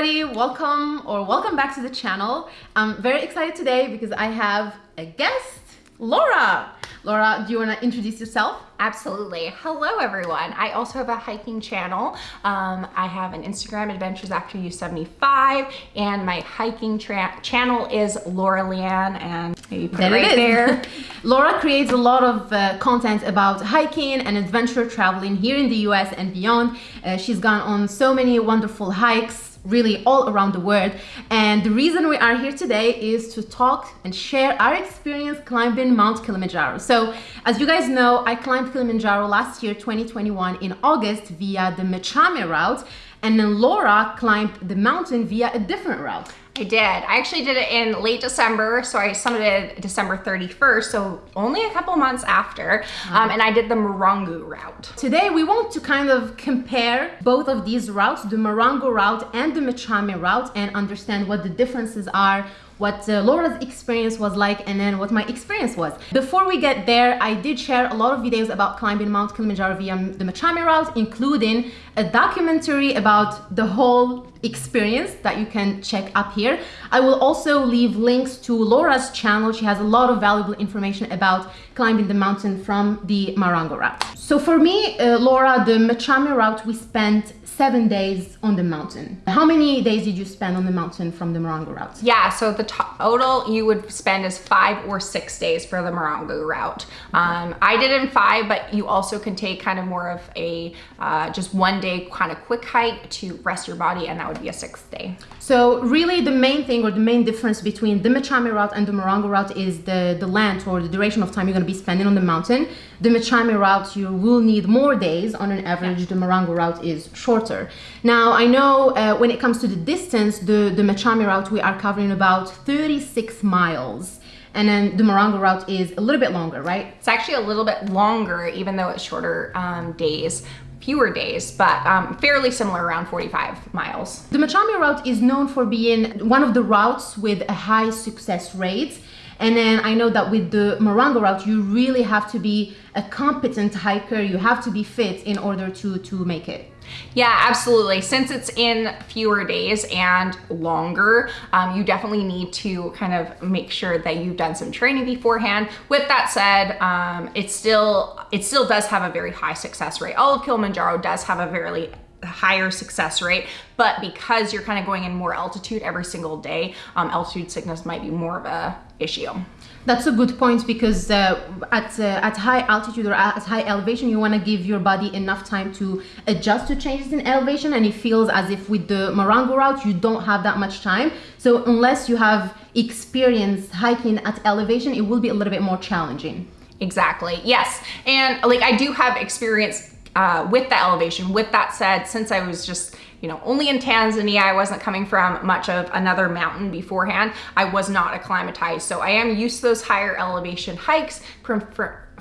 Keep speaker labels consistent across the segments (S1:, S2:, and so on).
S1: everybody, welcome or welcome back to the channel. I'm very excited today because I have a guest, Laura. Laura, do you want to introduce yourself?
S2: Absolutely. Hello, everyone. I also have a hiking channel. Um, I have an Instagram, Adventures After You 75, and my hiking channel is Laura Leanne, and maybe put there it right there.
S1: Laura creates a lot of uh, content about hiking and adventure traveling here in the US and beyond. Uh, she's gone on so many wonderful hikes really all around the world. And the reason we are here today is to talk and share our experience climbing Mount Kilimanjaro. So as you guys know, I climbed Kilimanjaro last year, 2021 in August via the Machame route. And then Laura climbed the mountain via a different route.
S2: I did. I actually did it in late December, so I summited December 31st, so only a couple months after, um, and I did the Marangu route.
S1: Today we want to kind of compare both of these routes, the Marangu route and the Machame route, and understand what the differences are, what uh, Laura's experience was like and then what my experience was. Before we get there, I did share a lot of videos about climbing Mount Kilimanjaro via the Machame route, including a documentary about the whole experience that you can check up here. I will also leave links to Laura's channel. She has a lot of valuable information about climbing the mountain from the Marangu route. So for me, uh, Laura, the Machame route, we spent seven days on the mountain. How many days did you spend on the mountain from the Marangu route?
S2: Yeah, so the total you would spend is five or six days for the Marangu route. Um, I did in five, but you also can take kind of more of a uh, just one day kind of quick hike to rest your body and that would be a sixth day.
S1: So really the main thing or the main difference between the Machame route and the Marangu route is the, the length or the duration of time you're going to be spending on the mountain. The Machame route, you will need more days on an average. The Marangu route is shorter. Now, I know uh, when it comes to the distance, the, the Machame route, we are covering about 36 miles and then the Marangu route is a little bit longer, right?
S2: It's actually a little bit longer, even though it's shorter um, days fewer days, but um, fairly similar, around 45 miles.
S1: The Machame route is known for being one of the routes with a high success rate. And then I know that with the Marangu route, you really have to be a competent hiker. You have to be fit in order to, to make it.
S2: Yeah, absolutely. Since it's in fewer days and longer, um, you definitely need to kind of make sure that you've done some training beforehand. With that said, um, it still it still does have a very high success rate. All of Kilimanjaro does have a very higher success rate, but because you're kind of going in more altitude every single day, um, altitude sickness might be more of a issue.
S1: That's a good point because uh, at, uh, at high altitude or at high elevation, you want to give your body enough time to adjust to changes in elevation. And it feels as if with the Marangu route, you don't have that much time. So unless you have experience hiking at elevation, it will be a little bit more challenging.
S2: Exactly. Yes. And like I do have experience uh, with the elevation. With that said, since I was just you know, only in Tanzania, I wasn't coming from much of another mountain beforehand. I was not acclimatized. So I am used to those higher elevation hikes from,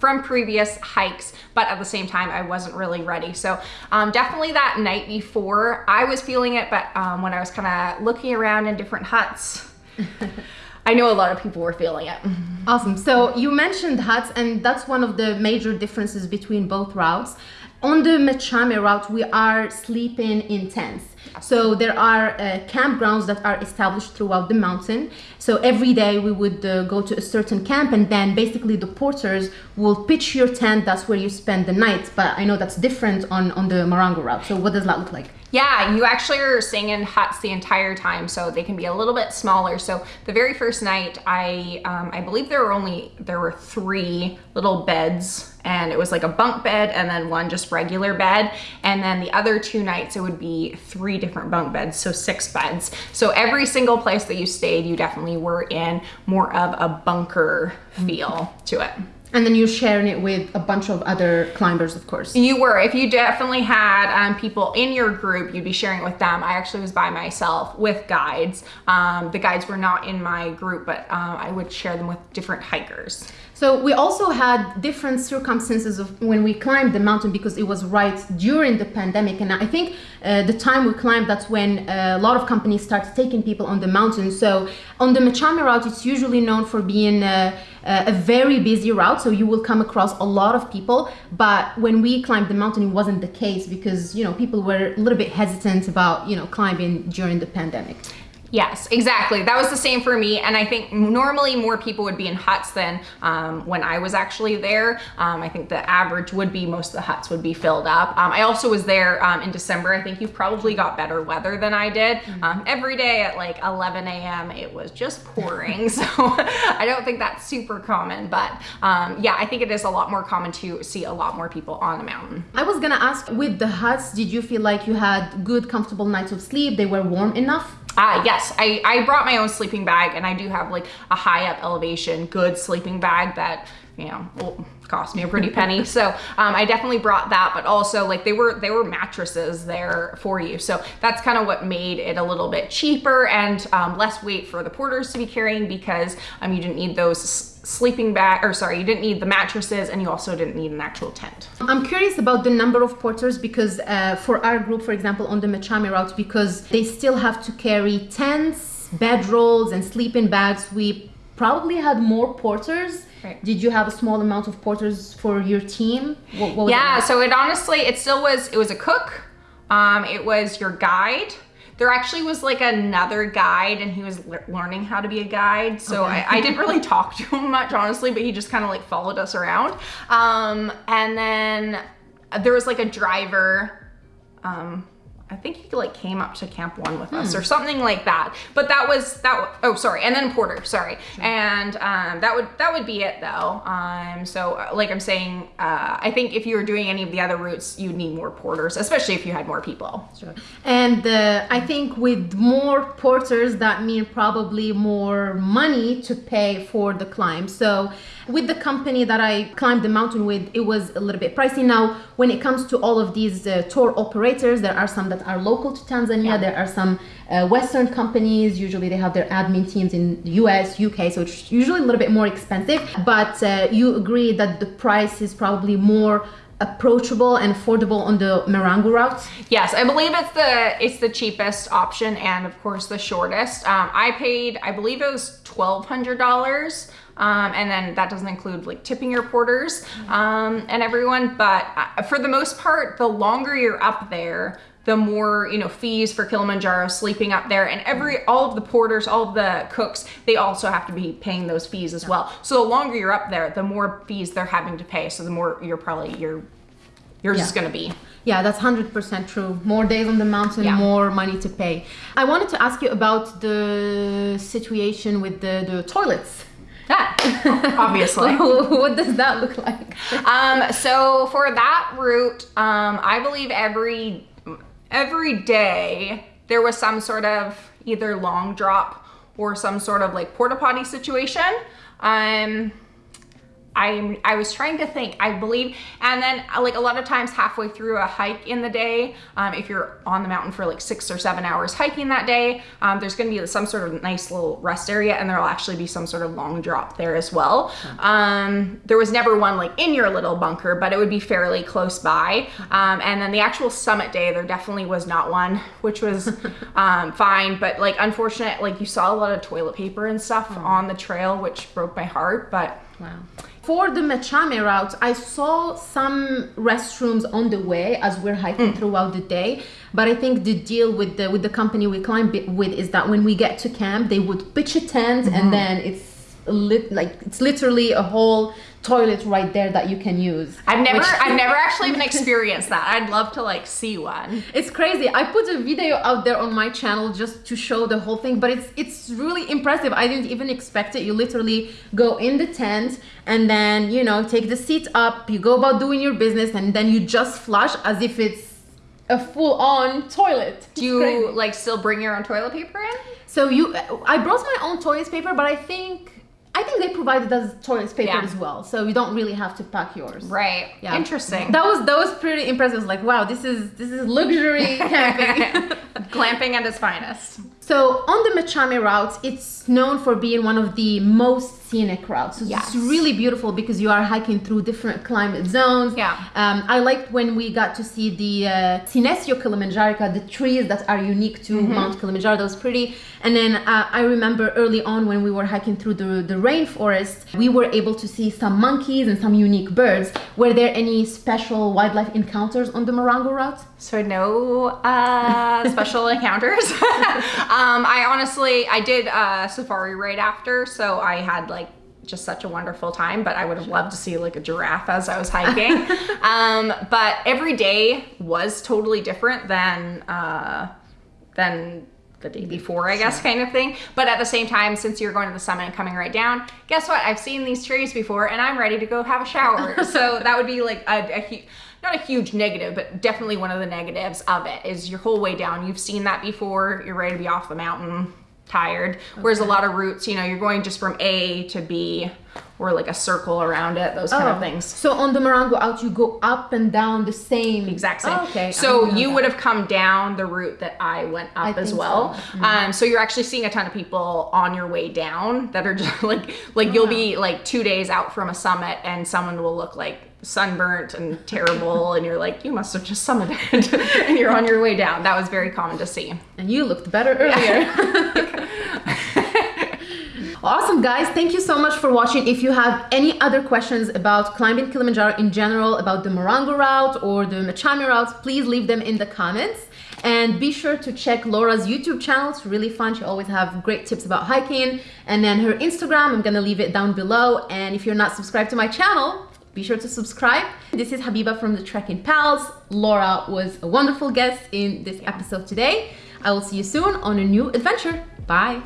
S2: from previous hikes, but at the same time, I wasn't really ready. So um, definitely that night before, I was feeling it, but um, when I was kind of looking around in different huts, I know a lot of people were feeling it.
S1: Awesome. So you mentioned huts, and that's one of the major differences between both routes. On the Machame route, we are sleeping in tents. So there are uh, campgrounds that are established throughout the mountain. So every day we would uh, go to a certain camp and then basically the porters will pitch your tent. That's where you spend the night. But I know that's different on, on the Marangu route. So what does that look like?
S2: Yeah, you actually are staying in huts the entire time, so they can be a little bit smaller. So the very first night, I um, I believe there were only there were three little beds, and it was like a bunk bed and then one just regular bed, and then the other two nights it would be three different bunk beds, so six beds. So every single place that you stayed, you definitely were in more of a bunker feel to it.
S1: And then you're sharing it with a bunch of other climbers, of course.
S2: You were. If you definitely had um, people in your group, you'd be sharing it with them. I actually was by myself with guides. Um, the guides were not in my group, but uh, I would share them with different hikers.
S1: So we also had different circumstances of when we climbed the mountain because it was right during the pandemic, and I think uh, the time we climbed that's when a lot of companies started taking people on the mountain. So on the Machame route, it's usually known for being uh, a very busy route, so you will come across a lot of people. But when we climbed the mountain, it wasn't the case because you know people were a little bit hesitant about you know climbing during the pandemic.
S2: Yes, exactly. That was the same for me. And I think normally more people would be in huts than um, when I was actually there. Um, I think the average would be most of the huts would be filled up. Um, I also was there um, in December. I think you probably got better weather than I did. Mm-hmm. Um, every day at like 11 a.m. it was just pouring. so I don't think that's super common. But um, yeah, I think it is a lot more common to see a lot more people on the mountain.
S1: I was going to ask with the huts, did you feel like you had good, comfortable nights of sleep? They were warm enough?
S2: Ah, yes, I, I brought my own sleeping bag and I do have like a high up elevation, good sleeping bag that, you know, will cost me a pretty penny. So um, I definitely brought that, but also like they were, they were mattresses there for you. So that's kind of what made it a little bit cheaper and um, less weight for the porters to be carrying because um, you didn't need those sleeping bag, or sorry, you didn't need the mattresses and you also didn't need an actual tent.
S1: I'm curious about the number of porters because uh, for our group, for example, on the Machame route, because they still have to carry tents, bedrolls, and sleeping bags, we probably had more porters. Right. Did you have a small amount of porters for your team?
S2: What, what yeah, it so it honestly, it still was, it was a cook, um, it was your guide, there actually was like another guide and he was le learning how to be a guide. So okay. I, I, didn't really talk to him much, honestly, but he just kind of like followed us around. Um, and then there was like a driver, um, I think he like came up to Camp One with us hmm. or something like that. But that was that. Oh, sorry, and then Porter. Sorry, sure. and um, that would that would be it though. Um, so uh, like I'm saying, uh, I think if you were doing any of the other routes, you'd need more porters, especially if you had more people.
S1: Sure. And uh, I think with more porters, that mean probably more money to pay for the climb. So with the company that I climbed the mountain with, it was a little bit pricey. Now, when it comes to all of these uh, tour operators, there are some that are local to Tanzania. Yeah. There are some uh, Western companies. Usually, they have their admin teams in the US, UK, so it's usually a little bit more expensive. But uh, you agree that the price is probably more approachable and affordable on the Marangu route?
S2: Yes, I believe it's the it's the cheapest option and of course the shortest. Um, I paid, I believe it was twelve hundred dollars um, and then that doesn't include like tipping your porters um, and everyone. But uh, for the most part, the longer you're up there, the more you know fees for Kilimanjaro sleeping up there and every all of the porters all of the cooks they also have to be paying those fees as well so the longer you're up there the more fees they're having to pay so the more you're probably you're yours yeah. is going to be
S1: yeah that's 100% true more days on the mountain yeah. more money to pay i wanted to ask you about the situation with the, the toilets
S2: that, obviously.
S1: what does that look like?
S2: um, so for that route, um, I believe every every day there was some sort of either long drop or some sort of like porta potty situation. Um, I I was trying to think. I believe, and then like a lot of times halfway through a hike in the day, um, if you're on the mountain for like six or seven hours hiking that day, um, there's going to be some sort of nice little rest area, and there'll actually be some sort of long drop there as well. Um, there was never one like in your little bunker, but it would be fairly close by. Um, and then the actual summit day, there definitely was not one, which was um, fine. But like unfortunate, like you saw a lot of toilet paper and stuff oh. on the trail, which broke my heart. But
S1: wow for the Machame route, I saw some restrooms on the way as we're hiking mm. throughout the day. But I think the deal with the with the company we climb with is that when we get to camp, they would pitch a tent mm-hmm. and then it's lit like it's literally a whole toilet right there that you can use.
S2: I've never. I've never actually even experienced that. I'd love to like see one.
S1: It's crazy. I put a video out there on my channel just to show the whole thing, but it's it's really impressive. I didn't even expect it. You literally go in the tent and then you know take the seat up. You go about doing your business, and then you just flush as if it's a full-on toilet.
S2: Do you like still bring your own toilet paper in?
S1: So you, I brought my own toilet paper, but I think I think they provided us toilet paper yeah. as well, so you don't really have to pack yours.
S2: Right. Yeah. Interesting.
S1: That was that was pretty impressive. Like, wow, this is this is luxury camping.
S2: Glamping at its finest.
S1: So on the Machame route, it's known for being one of the most scenic route. So
S2: Yes.
S1: it's really beautiful because you are hiking through different climate zones.
S2: Yeah.
S1: Um, I liked when we got to see the uh, Senecio Kilimanjaro, the trees that are unique to
S2: Mm-hmm.
S1: Mount Kilimanjaro. That was pretty. And then uh, I remember early on when we were hiking through the, the rainforest, we were able to see some monkeys and some unique birds. Were there any special wildlife encounters on the Marangu route?
S2: So no uh, special encounters. um, I honestly, I did a safari right after, so I had like just such a wonderful time. But I would have loved to see like a giraffe as I was hiking. um, but every day was totally different than uh, than the day before, I guess, kind of thing. But at the same time, since you're going to the summit and coming right down, guess what? I've seen these trees before, and I'm ready to go have a shower. so that would be like a, a hu- not a huge negative, but definitely one of the negatives of it is your whole way down. You've seen that before. You're ready to be off the mountain, tired. Whereas a lot of routes, you know, you're going just from A to B, or like a circle around it, those kind of things.
S1: So on the Marangu out, you go up and down the same
S2: exact same.
S1: Oh, okay.
S2: So you
S1: that.
S2: would have come down the route that I went up
S1: I
S2: as well.
S1: so. Mm-hmm.
S2: Um, so you're actually seeing a ton of people on your way down that are just like like you'll be like two days out from a summit and someone will look like sunburnt and terrible and you're like you must have just summited and you're on your way down. That was very common to see.
S1: And you looked better earlier. awesome, guys. Thank you so much for watching. If you have any other questions about climbing Kilimanjaro in general, about the Marangu route or the Machame route, please leave them in the comments. And be sure to check Laura's YouTube channel. It's really fun. She always have great tips about hiking. And then her Instagram, I'm gonna leave it down below. And if you're not subscribed to my channel, be sure to subscribe. This is Habiba from the Trekking Pals. Laura was a wonderful guest in this episode today. I will see you soon on a new adventure. Bye.